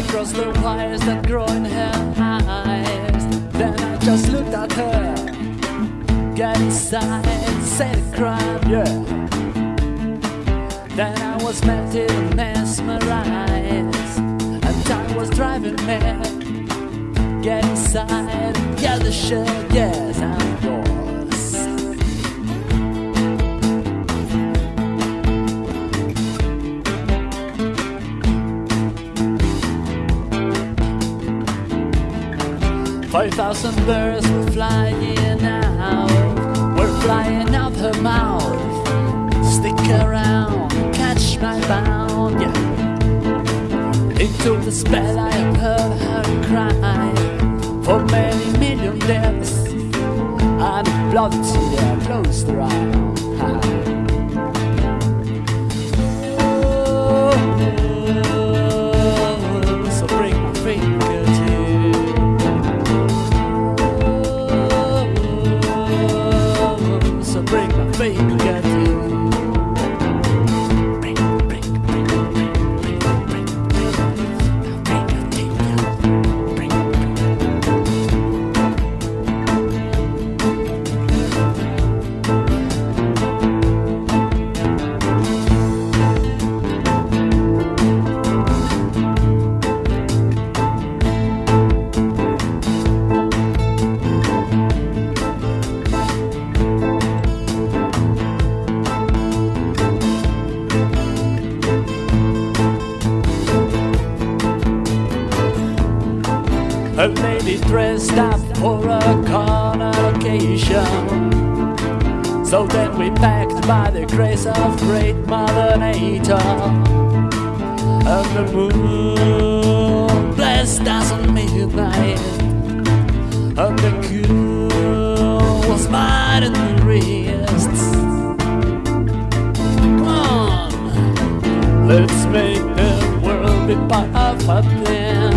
across the wires that grow in her eyes. Then I just looked at her, got inside, and said a crime, yeah. Then I was melted and mesmerized, and time was driving me. Get inside, get the shit, yes, I'm 5,000 birds were flying out, were flying out her mouth. Stick around, catch my bound, yeah. Into the spell I have heard her cry for many million deaths, and blood to their closed eyes. A lady dressed up for a carnal occasion. So then we packed by the grace of great Mother Nature. And the moon blessed us on midnight. And the cool was mine in the wrists. Come on, let's make the world be part of a thing.